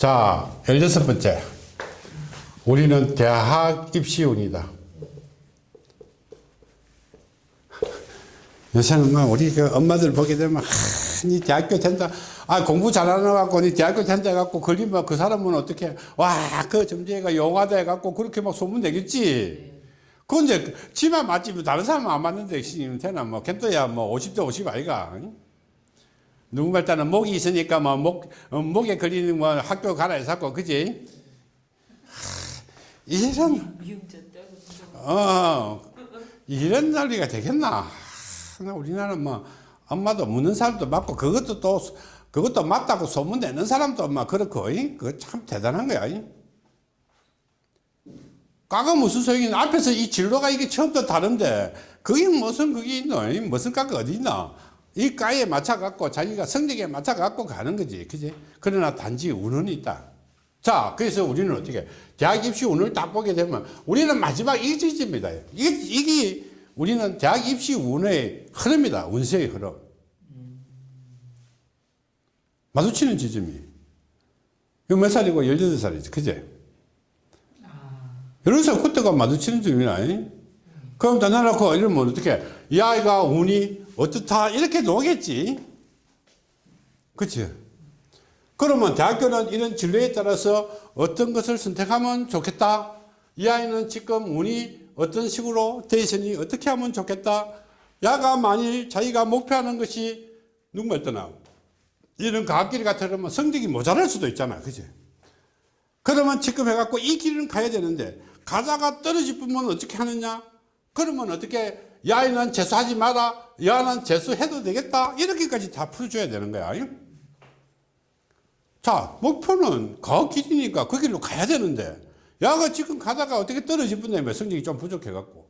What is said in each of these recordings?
자, 16번째. 우리는 대학 입시운이다. 요새는 뭐 우리 그 엄마들 보게 되면 아, 니 대학교 된다. 아 공부 잘하는 갖고 니 대학교 된다 갖고 걸리면 그 사람은 어떻게 와그 점쟁이가 용하다 해갖고 그렇게 막 소문 내겠지. 그건 이제 지만 맞지 뭐 다른 사람은 안 맞는데 되나 뭐 걔도야 뭐 50대 50 아이가. 응? 누구 말따는 목이 있으니까 뭐 목, 어, 목에 걸리는 뭐 학교 가라 해서 그지? 하, 이런 어 이런 난리가 되겠나? 하, 우리나라는 뭐 엄마도 묻는 사람도 맞고 그것도 또 그것도 맞다고 소문 내는 사람도 막 그렇고 그거 참 대단한 거야. 과거 무슨 소용이 나 앞에서 이 진로가 이게 처음부터 다른데 그게 무슨 그게 있노? 무슨 과가 어디 있나? 이 과에 맞춰 갖고 자기가 성적에 맞춰 갖고 가는 거지. 그지? 그러나 단지 운은 있다. 자, 그래서 우리는 어떻게 대학 입시 운을 딱 보게 되면 우리는 마지막 일지입니다. 이게, 이게 우리는 대학 입시 운의 흐름이다. 운세의 흐름. 마주치는 지점이. 이거 몇 살이고 18살이지. 그제? 이런 살 그때가 마주치는 점이나. 그럼 다 나놓고 이러면 어떻게, 이 아이가 운이 어떻다, 이렇게 놓겠지. 그치? 그러면 대학교는 이런 진로에 따라서 어떤 것을 선택하면 좋겠다. 이 아이는 지금 운이 어떤 식으로 돼 있으니 어떻게 하면 좋겠다. 야가 만일 자기가 목표하는 것이 누구였더나 이런 과학길 같으면 성적이 모자랄 수도 있잖아. 그치? 그러면 지금 해갖고 이 길은 가야 되는데 가다가 떨어질 뿐면 어떻게 하느냐? 그러면 어떻게 야이는 재수하지 마라. 야는 재수해도 되겠다. 이렇게까지 다 풀어줘야 되는 거야. 자, 목표는 과학 길이니까 그 길로 가야 되는데 야가 지금 가다가 어떻게 떨어질 뿐이면 성적이 좀 부족해 갖고.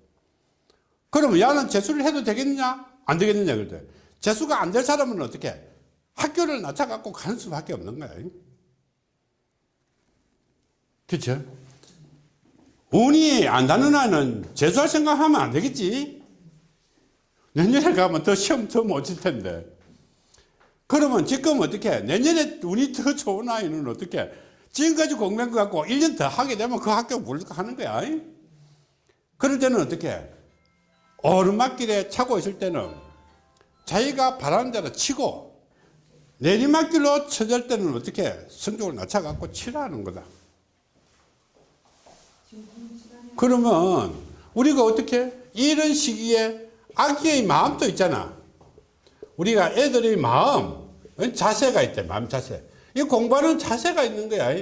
그러면 야는 재수를 해도 되겠냐? 안 되겠느냐? 그럴 때. 재수가 안 될 사람은 어떻게? 학교를 낮춰 갖고 가는 수밖에 없는 거야. 그쵸? 운이 안 닿는 아이는 재수할 생각하면 안 되겠지? 내년에 가면 더 시험 더 못 칠 텐데. 그러면 지금 어떻게 내년에 운이 더 좋은 아이는 어떻게 지금까지 공부한 거 갖고 1년 더 하게 되면 그 학교 물리고 하는 거야. 그럴 때는 어떻게 오르막길에 차고 있을 때는 자기가 바라는 대로 치고 내리막길로 쳐질 때는 어떻게 성적을 낮춰갖고 치라는 거다. 그러면 우리가 어떻게 이런 시기에 아기의 마음도 있잖아. 우리가 애들의 마음, 자세가 있대, 마음 자세. 이 공부하는 자세가 있는 거야.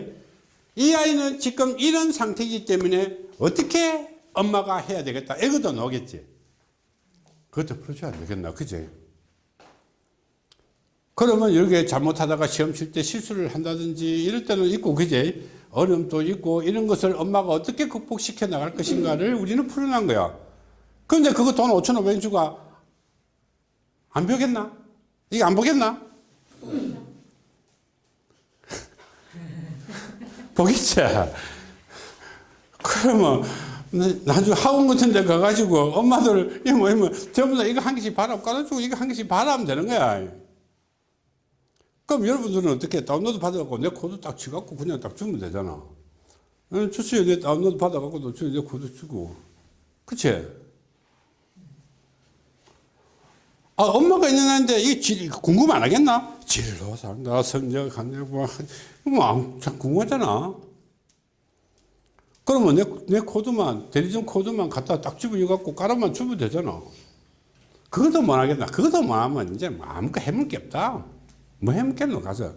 이 아이는 지금 이런 상태이기 때문에 어떻게 엄마가 해야 되겠다. 애거도 나오겠지. 그것도 풀어줘야 되겠나. 그지? 그러면 이렇게 잘못하다가 시험 칠 때 실수를 한다든지 이럴 때는 있고, 그지? 어려움도 있고, 이런 것을 엄마가 어떻게 극복시켜 나갈 것인가를 우리는 풀어난 거야. 그런데 그거 돈 5,500원 주고 안 보겠나? 이게 안 보겠나? 보겠지? 그러면 나중에 학원 같은 데 가가지고 엄마들 이거 뭐면 전부 다 이거 한 개씩 바람 깔아주고 이거 한 개씩 바라면 되는 거야. 그럼 여러분들은 어떻게 다운로드 받아갖고 내 코드 딱 치갖고 그냥 딱 주면 되잖아. 주수에 내 다운로드 받아갖고 너내 코드 주고. 그치? 아, 엄마가 있는 한데 이 질, 궁금 안 하겠나? 진로 산다, 성적, 한다, 뭐, 뭐, 참 궁금하잖아. 그러면 내, 내 코드만, 대리점 코드만 갖다 딱 집어넣어갖고 깔아만 주면 되잖아. 그것도 못 하겠나? 그것도 못 하면 이제 뭐 아무것도 해먹을 게 없다. 뭐 해먹겠노? 가서.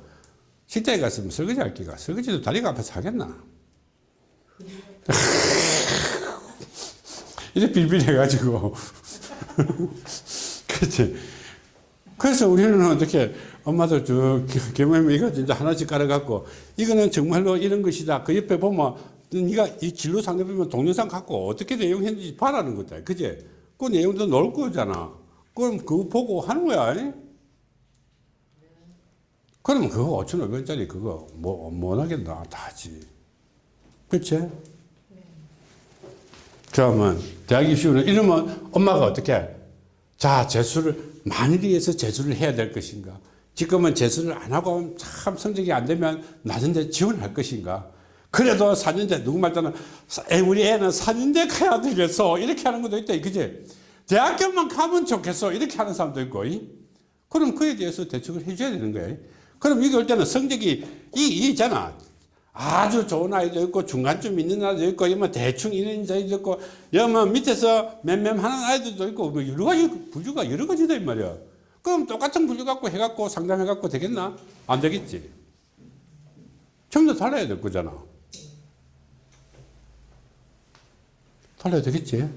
식당에 갔으면 설거지 할 기가. 설거지도 다리가 아파서 하겠나? 이제 빌빌해가지고. 그렇지. 그래서 우리는 어떻게 엄마들 저 개모임 이거 진짜 하나씩 깔아갖고 이거는 정말로 이런 것이다. 그 옆에 보면 네가 이 진로 상대 보면 동영상 갖고 어떻게 내용했는지 봐라는 거다. 그제? 그 내용도 넣을 거잖아. 그럼 그거 보고 하는 거야. 그러면 그거 5,500원짜리 그거 뭐, 못 하겠나. 다 하지. 그치? 그러면 대학 입시는 이러면 엄마가 어떻게 자, 재수를, 만일에 의해서 재수를 해야 될 것인가? 지금은 재수를 안 하고 참 성적이 안 되면 낮은 데 지원할 것인가 그래도 4년제 누구 말자는 우리 애는 4년제 가야 되겠어 이렇게 하는 것도 있다 그지 대학교만 가면 좋겠어 이렇게 하는 사람도 있고 이? 그럼 그에 대해서 대책을 해줘야 되는 거예요 그럼 올 때는 성적이 이, 이 있잖아. 아주 좋은 아이도 있고 중간쯤 있는 아이도 있고 이뭐 대충 있는 아이도 있고 여뭐 밑에서 맴맴하는 아이들도 있고 뭐 여러 가지 분류가 여러 가지다 이 말이야. 그럼 똑같은 분류 갖고 해갖고 상담해갖고 되겠나? 안 되겠지. 전부 달라야 될 거잖아. 달라야 되겠지.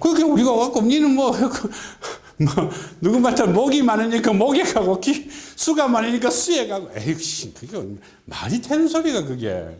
그렇게 우리가 갖고 니는 뭐, 뭐 누구 말처럼 목이 많으니까 목에 가고 기, 수가 많으니까 수에 가고. 에이 그게 말이 되는 소리가 그게